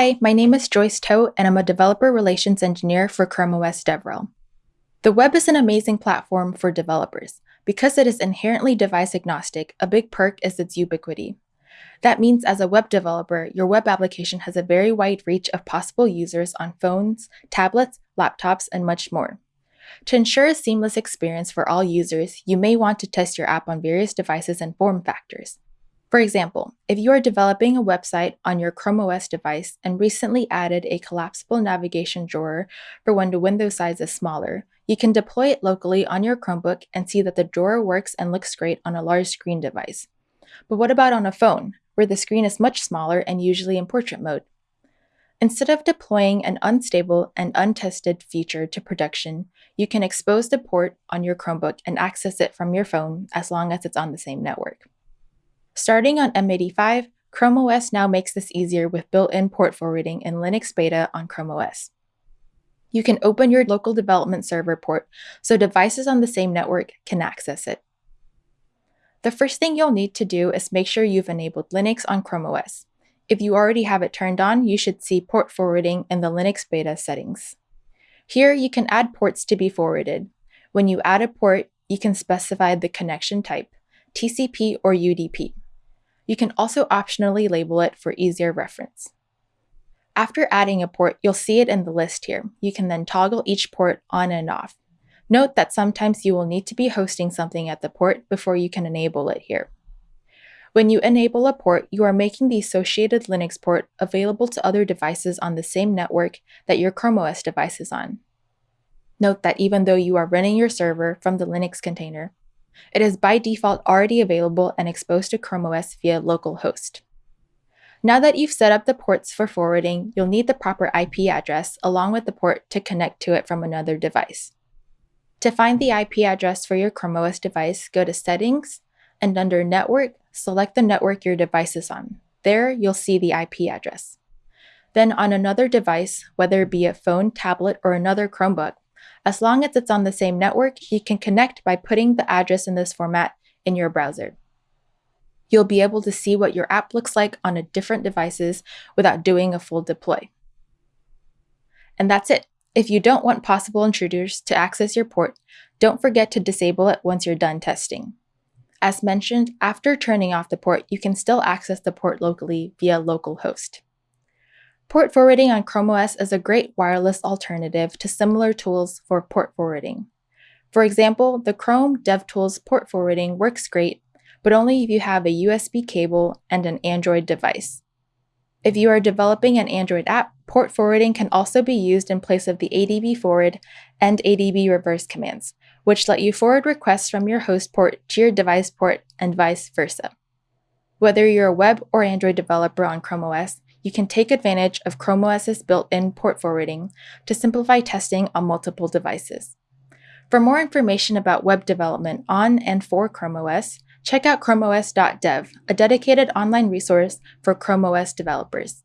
Hi, my name is Joyce Toh, and I'm a developer relations engineer for Chrome OS DevRel. The web is an amazing platform for developers. Because it is inherently device agnostic, a big perk is its ubiquity. That means as a web developer, your web application has a very wide reach of possible users on phones, tablets, laptops, and much more. To ensure a seamless experience for all users, you may want to test your app on various devices and form factors. For example, if you are developing a website on your Chrome OS device and recently added a collapsible navigation drawer for when the window size is smaller, you can deploy it locally on your Chromebook and see that the drawer works and looks great on a large screen device. But what about on a phone, where the screen is much smaller and usually in portrait mode? Instead of deploying an unstable and untested feature to production, you can expose the port on your Chromebook and access it from your phone as long as it's on the same network. Starting on M85, Chrome OS now makes this easier with built-in port forwarding in Linux Beta on Chrome OS. You can open your local development server port so devices on the same network can access it. The first thing you'll need to do is make sure you've enabled Linux on Chrome OS. If you already have it turned on, you should see port forwarding in the Linux Beta settings. Here, you can add ports to be forwarded. When you add a port, you can specify the connection type, TCP or UDP. You can also optionally label it for easier reference. After adding a port, you'll see it in the list here. You can then toggle each port on and off. Note that sometimes you will need to be hosting something at the port before you can enable it here. When you enable a port, you are making the associated Linux port available to other devices on the same network that your Chrome OS device is on. Note that even though you are running your server from the Linux container, it is by default already available and exposed to Chrome OS via localhost. Now that you've set up the ports for forwarding, you'll need the proper IP address along with the port to connect to it from another device. To find the IP address for your Chrome OS device, go to Settings, and under Network, select the network your device is on. There, you'll see the IP address. Then on another device, whether it be a phone, tablet, or another Chromebook, as long as it's on the same network, you can connect by putting the address in this format in your browser. You'll be able to see what your app looks like on a different devices without doing a full deploy. And that's it. If you don't want possible intruders to access your port, don't forget to disable it once you're done testing. As mentioned, after turning off the port, you can still access the port locally via localhost. Port forwarding on Chrome OS is a great wireless alternative to similar tools for port forwarding. For example, the Chrome DevTools port forwarding works great, but only if you have a USB cable and an Android device. If you are developing an Android app, port forwarding can also be used in place of the ADB forward and ADB reverse commands, which let you forward requests from your host port to your device port and vice versa. Whether you're a web or Android developer on Chrome OS, you can take advantage of Chrome OS's built-in port forwarding to simplify testing on multiple devices. For more information about web development on and for Chrome OS, check out chromeos.dev, a dedicated online resource for Chrome OS developers.